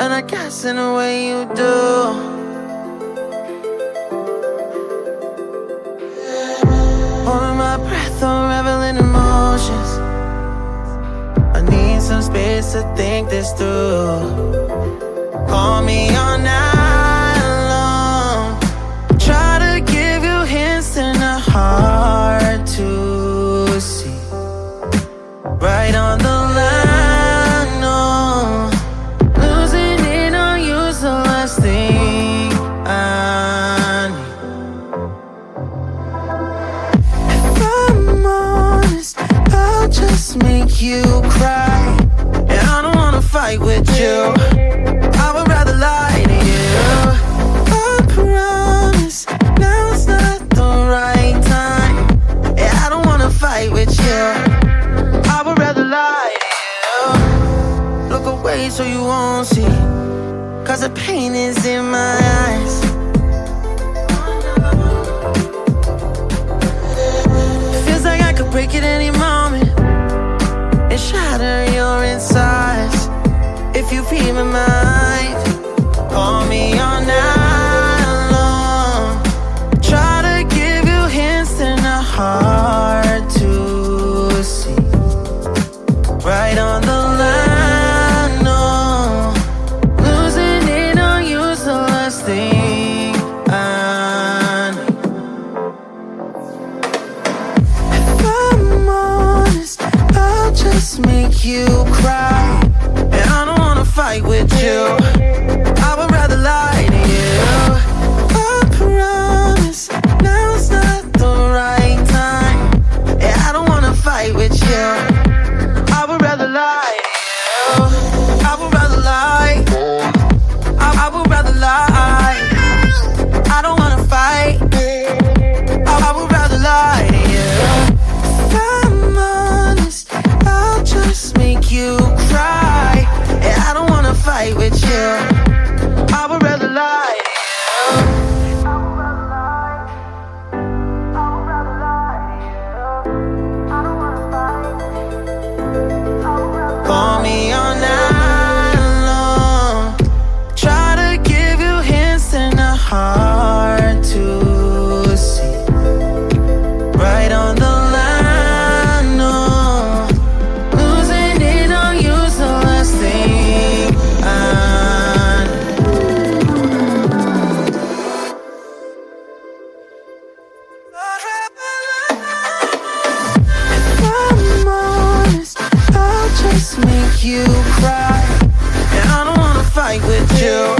And I guess in a way you do. Holding my breath, unraveling emotions. I need some space to think this through. Call me all night long. Try to give you hints and a hard to see. Right on just make you cry. And I don't wanna fight with you. I would rather lie to you. I promise not the right time. Yeah, I don't wanna fight with you. I would rather lie to you. Look away so you won't see. Cause the pain is in my eyes. Feels like I could break it any If I'm honest, I'll just make you cry. And I don't wanna fight with you. Make you cry. And I don't wanna fight with you.